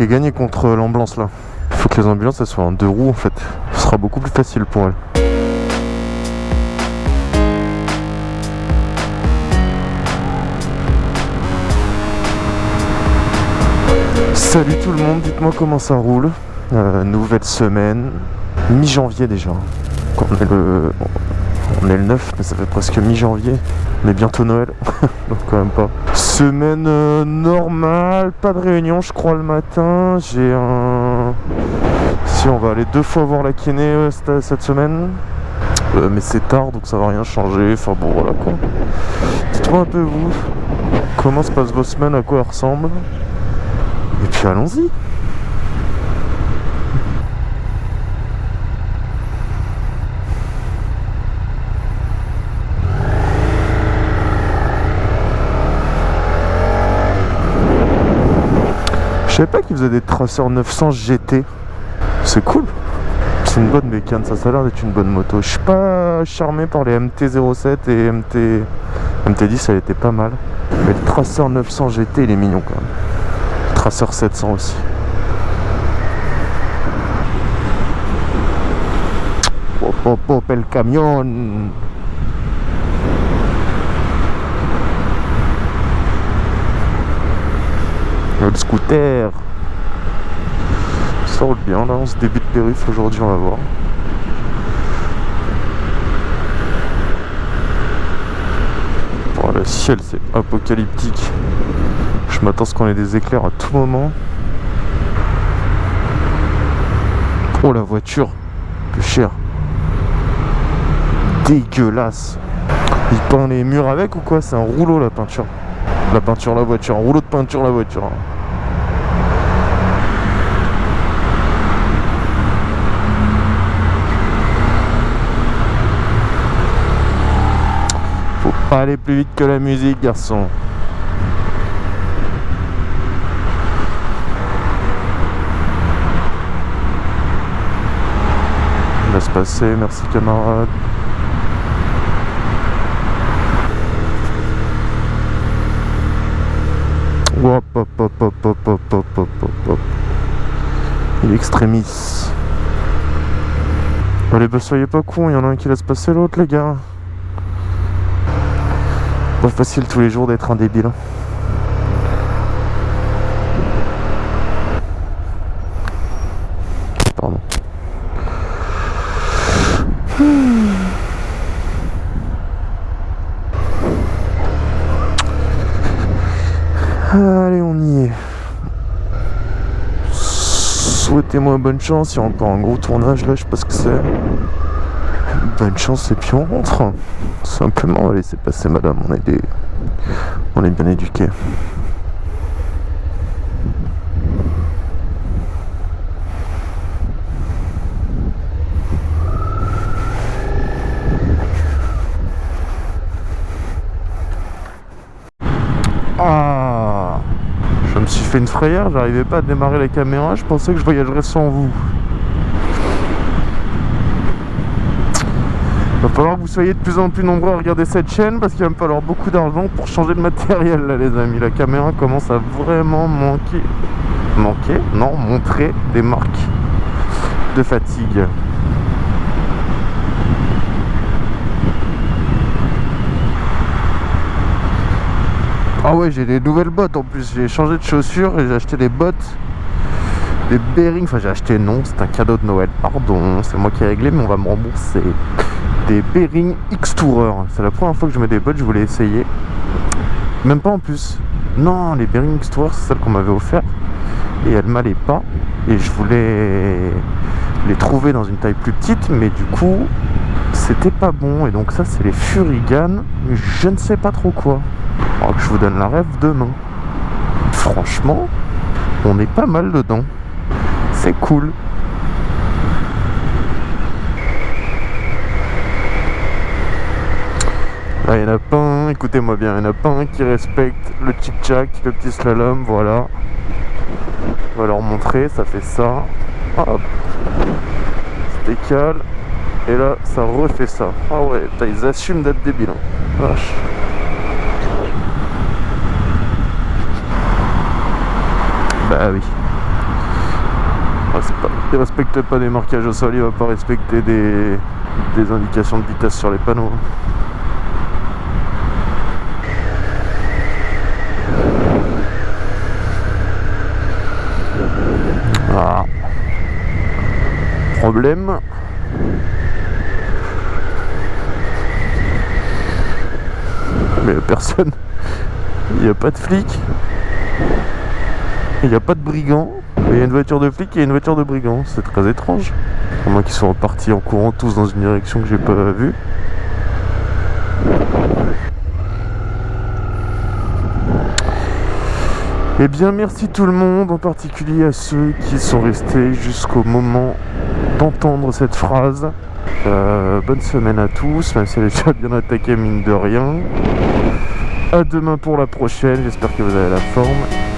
qui gagné contre l'ambulance là. Il faut que les ambulances elles soient en deux roues en fait. Ce sera beaucoup plus facile pour elles. Salut tout le monde, dites-moi comment ça roule. Euh, nouvelle semaine, mi-janvier déjà. On est, le, on est le 9, mais ça fait presque mi-janvier. Mais bientôt Noël, donc quand même pas. Semaine euh, normale, pas de réunion je crois le matin. J'ai un... Si on va aller deux fois voir la kiné euh, cette, semaine. mais c'est tard donc ça va rien changer. Enfin bon voilà quoi. Dites-moi un peu vous, comment se passent vos semaines, à quoi elles ressemblent? Et puis allons-y savais pas qu'ils faisaient des traceurs 900 GT. C'est cool. C'est une bonne bécane, ça, ça a l'air d'être une bonne moto. Je suis pas charmé par les MT-07 et MT... MT-10, elle était pas mal. Mais le traceur 900 GT, il est mignon quand même. Tracer 700 aussi. Hop hop hop le camion Scooter Ça roule bien là, on se débute périph aujourd'hui, on va voir. le ciel c'est apocalyptique. Je m'attends à ce qu'on ait des éclairs à tout moment. Oh la voiture, plus cher. Dégueulasse. Il peint les murs avec ou quoi? C'est un rouleau la peinture. La peinture, la voiture. Un rouleau de peinture, la voiture. Aller plus vite que la musique, garçon. Laisse passer, merci camarade. Hop hop hop hop hop hop hop hop hop. Il est extrémis. Allez bah soyez pas con, il y en a un qui laisse passer l'autre les gars. Pas facile tous les jours d'être un débile. Hein. Allez, on y est. Souhaitez-moi bonne chance. Il y a encore un gros tournage là, je sais pas ce que c'est. Bonne chance et puis on rentre. Simplement, on va laisser passer madame. On est des. On est bien éduqués. fait une frayeur, j'arrivais pas à démarrer la caméra, je pensais que je voyagerais sans vous. Il va falloir que vous soyez de plus en plus nombreux à regarder cette chaîne parce qu'il va me falloir beaucoup d'argent pour changer de matériel là les amis. La caméra commence à vraiment manquer. Manquer? Non, montrer des marques de fatigue. Ah ouais, j'ai des nouvelles bottes en plus. J'ai changé de chaussures et j'ai acheté des bottes, des bearings. Enfin, j'ai acheté, non, c'est un cadeau de Noël. Pardon, c'est moi qui ai réglé, mais on va me rembourser. Des bearings X-Tourer. C'est la première fois que je mets des bottes, je voulais essayer. Même pas en plus. Non, les bearings X-Tourer, c'est celles qu'on m'avait offert. Et elles m'allaient pas. Et je voulais les trouver dans une taille plus petite, mais du coup, c'était pas bon. Et donc ça, c'est les Furigan. Je ne sais pas trop quoi que je vous donne la rêve demain. Franchement, on est pas mal dedans. C'est cool. Là, il n'y en a pas un, écoutez-moi bien, il n'y en a pas un qui respecte le tic-tac, le petit slalom, voilà. On va leur montrer, ça fait ça. Hop. Se décale. Et là, ça refait ça. Ah ouais, ils assument d'être débiles. Hein. Vache. Bah oui. Il respecte pas des marquages au sol, il va pas respecter des, indications de vitesse sur les panneaux. Ah. Mais personne. Il n'y a pas de flic. Il n'y a pas de brigand. Il y a une voiture de flic et une voiture de brigand. C'est très étrange. À moins qu'ils soient partis en courant tous dans une direction que j'ai pas vue. Eh bien merci tout le monde, en particulier à ceux qui sont restés jusqu'au moment d'entendre cette phrase. Euh, bonne semaine à tous, même si elle est déjà bien attaquée mine de rien. A demain pour la prochaine, j'espère que vous avez la forme.